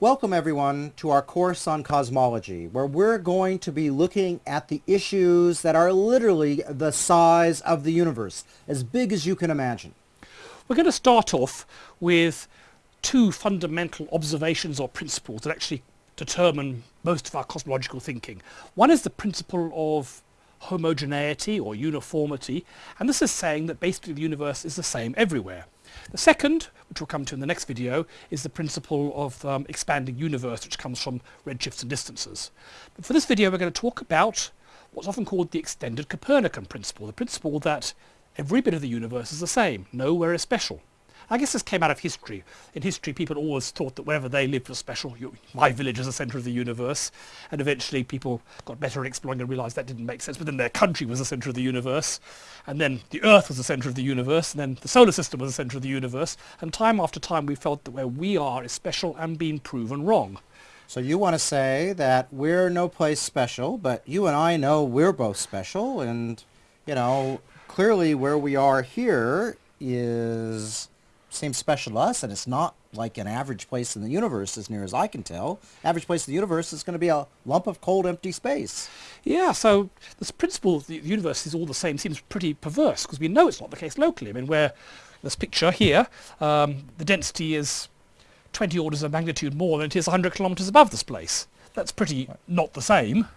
Welcome everyone to our course on cosmology where we're going to be looking at the issues that are literally the size of the universe, as big as you can imagine. We're going to start off with two fundamental observations or principles that actually determine most of our cosmological thinking. One is the principle of homogeneity or uniformity and this is saying that basically the universe is the same everywhere. The second, which we'll come to in the next video, is the principle of um, expanding universe, which comes from redshifts and distances. But for this video, we're going to talk about what's often called the extended Copernican principle, the principle that every bit of the universe is the same, nowhere is special. I guess this came out of history. In history, people always thought that wherever they lived was special. You, my village is the centre of the universe. And eventually people got better at exploring and realised that didn't make sense. But then their country was the centre of the universe. And then the Earth was the centre of the universe. And then the solar system was the centre of the universe. And time after time we felt that where we are is special and being proven wrong. So you want to say that we're no place special, but you and I know we're both special. And, you know, clearly where we are here is seems special to us, and it's not like an average place in the universe as near as I can tell. Average place in the universe is going to be a lump of cold empty space. Yeah, so this principle of the universe is all the same seems pretty perverse because we know it's not the case locally. I mean, where this picture here, um, the density is 20 orders of magnitude more than it is 100 kilometers above this place. That's pretty not the same.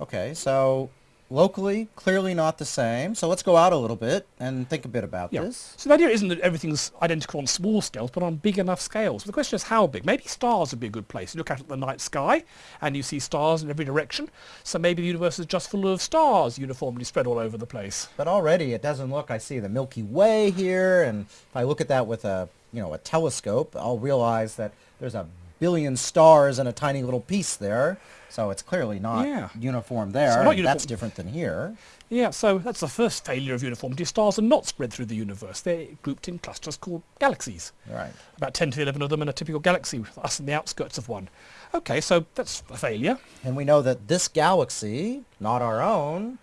Okay, so locally, clearly not the same. So let's go out a little bit and think a bit about yeah. this. So the idea isn't that everything's identical on small scales, but on big enough scales. the question is how big? Maybe stars would be a good place. You look out at the night sky and you see stars in every direction. So maybe the universe is just full of stars uniformly spread all over the place. But already it doesn't look, I see the Milky Way here, and if I look at that with a, you know, a telescope, I'll realize that there's a billion stars in a tiny little piece there. So it's clearly not yeah. uniform there. Not uniform. That's different than here. Yeah, so that's the first failure of uniformity. Stars are not spread through the universe. They're grouped in clusters called galaxies. Right. About 10 to 11 of them in a typical galaxy, with us in the outskirts of one. Okay, so that's a failure. And we know that this galaxy, not our own,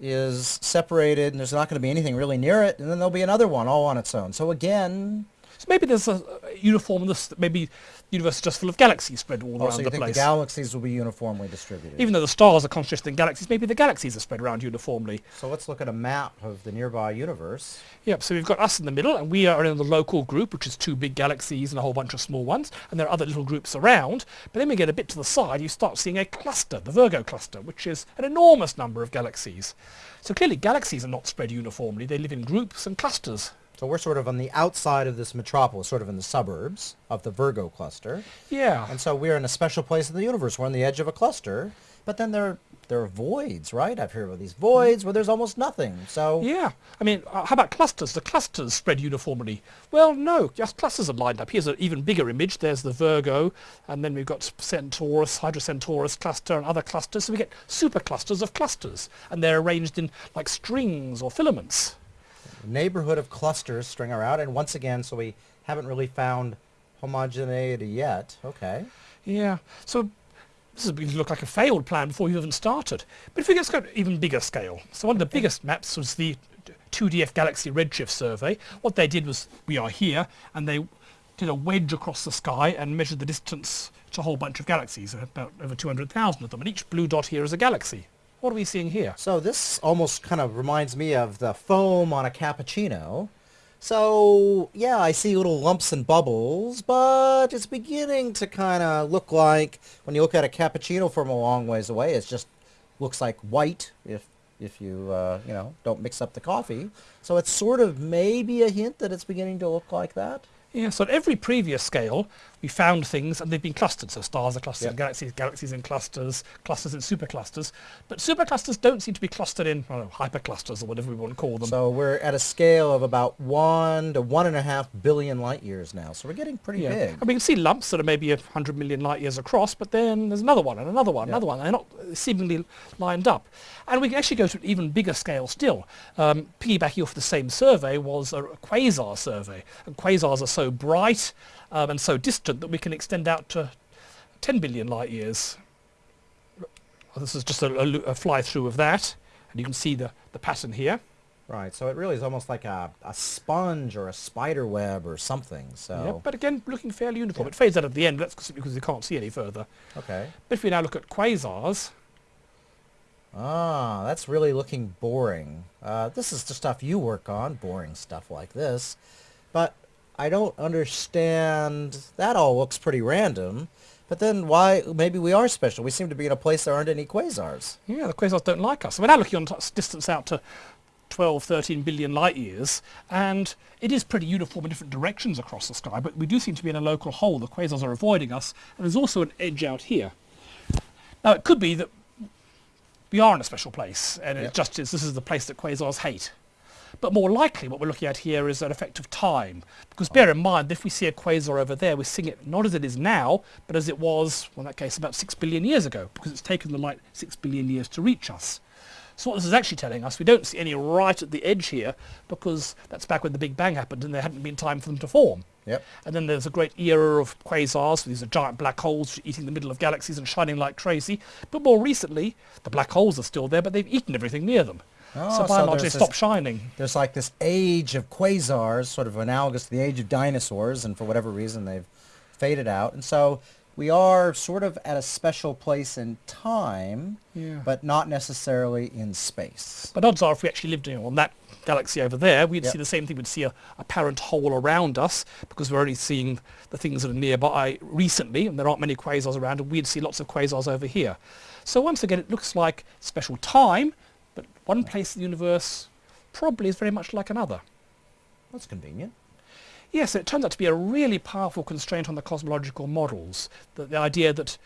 is separated and there's not going to be anything really near it and then there'll be another one all on its own. So again, so maybe there's a, uniformness, maybe the universe is just full of galaxies spread all oh, around so you the think place. the galaxies will be uniformly distributed? Even though the stars are concentrated in galaxies, maybe the galaxies are spread around uniformly. So let's look at a map of the nearby universe. Yep, so we've got us in the middle, and we are in the local group, which is two big galaxies and a whole bunch of small ones, and there are other little groups around. But then we get a bit to the side, you start seeing a cluster, the Virgo cluster, which is an enormous number of galaxies. So clearly galaxies are not spread uniformly, they live in groups and clusters. So we're sort of on the outside of this metropolis, sort of in the suburbs of the Virgo cluster. Yeah. And so we're in a special place in the universe. We're on the edge of a cluster, but then there there are voids, right? I've heard of these voids where there's almost nothing. So yeah, I mean, uh, how about clusters? The clusters spread uniformly. Well, no, just clusters are lined up. Here's an even bigger image. There's the Virgo, and then we've got Centaurus, Hydra-Centaurus cluster, and other clusters. So we get superclusters of clusters, and they're arranged in like strings or filaments neighborhood of clusters string out, and once again, so we haven't really found homogeneity yet. Okay. Yeah. So this is beginning to look like a failed plan before you even started. But if we get to even bigger scale, so one of the okay. biggest maps was the 2DF Galaxy Redshift survey. What they did was, we are here, and they did a wedge across the sky and measured the distance to a whole bunch of galaxies, about over 200,000 of them, and each blue dot here is a galaxy. What are we seeing here? So this almost kind of reminds me of the foam on a cappuccino. So, yeah, I see little lumps and bubbles, but it's beginning to kind of look like, when you look at a cappuccino from a long ways away, it just looks like white if if you, uh, you know, don't mix up the coffee. So it's sort of maybe a hint that it's beginning to look like that. Yeah, so at every previous scale, we found things and they've been clustered. So stars are clustered yep. galaxies, galaxies in clusters, clusters in superclusters. But superclusters don't seem to be clustered in know, hyperclusters or whatever we want to call them. So we're at a scale of about one to one and a half billion light years now. So we're getting pretty yeah. big. And we can see lumps that are maybe a hundred million light years across, but then there's another one and another one, yep. another one. They're not seemingly lined up. And we can actually go to an even bigger scale still. Um, piggybacking off the same survey was a quasar survey. And quasars are so bright um, and so distant that we can extend out to 10 billion light years. This is just a, a, a fly through of that, and you can see the, the pattern here. Right, so it really is almost like a, a sponge or a spider web or something. So Yeah, but again, looking fairly uniform. It fades out at the end, that's because you can't see any further. okay. But if we now look at quasars, Ah, that's really looking boring. Uh, this is the stuff you work on, boring stuff like this. But I don't understand. That all looks pretty random. But then why? Maybe we are special. We seem to be in a place there aren't any quasars. yeah, the quasars don't like us. We're now looking on distance out to 12, 13 billion light years, and it is pretty uniform in different directions across the sky, but we do seem to be in a local hole. The quasars are avoiding us, and there's also an edge out here. Now, it could be that we are in a special place, and it just is, this is the place that quasars hate. But more likely, what we're looking at here is an effect of time. Because bear in mind, if we see a quasar over there, we're seeing it not as it is now, but as it was, well, in that case, about six billion years ago, because it's taken the light six billion years to reach us. So what this is actually telling us, we don't see any right at the edge here, because that's back when the Big Bang happened and there hadn't been time for them to form. Yep. And then there's a great era of quasars. These are giant black holes eating the middle of galaxies and shining like crazy. But more recently, the black holes are still there, but they've eaten everything near them. Oh, so by so and large, they stop shining. There's like this age of quasars, sort of analogous to the age of dinosaurs, and for whatever reason they've faded out. And so we are sort of at a special place in time, Yeah. but not necessarily in space. But odds are, if we actually lived you know, on that galaxy over there, we'd Yep. see the same thing. We'd see a apparent hole around us because we're only seeing the things that are nearby recently, and there aren't many quasars around, and we'd see lots of quasars over here. So once again, it looks like special time, one place in the universe probably is very much like another. That's convenient. Yes, it turns out to be a really powerful constraint on the cosmological models. The, the idea that,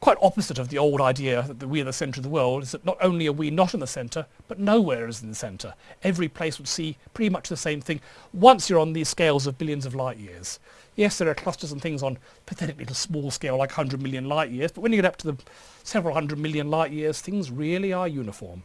quite opposite of the old idea that we are the centre of the world, is that not only are we not in the centre, but nowhere is in the centre. Every place would see pretty much the same thing once you're on these scales of billions of light years. Yes, there are clusters and things on pathetically small scale like 100 million light years, but when you get up to the several hundred million light years, things really are uniform.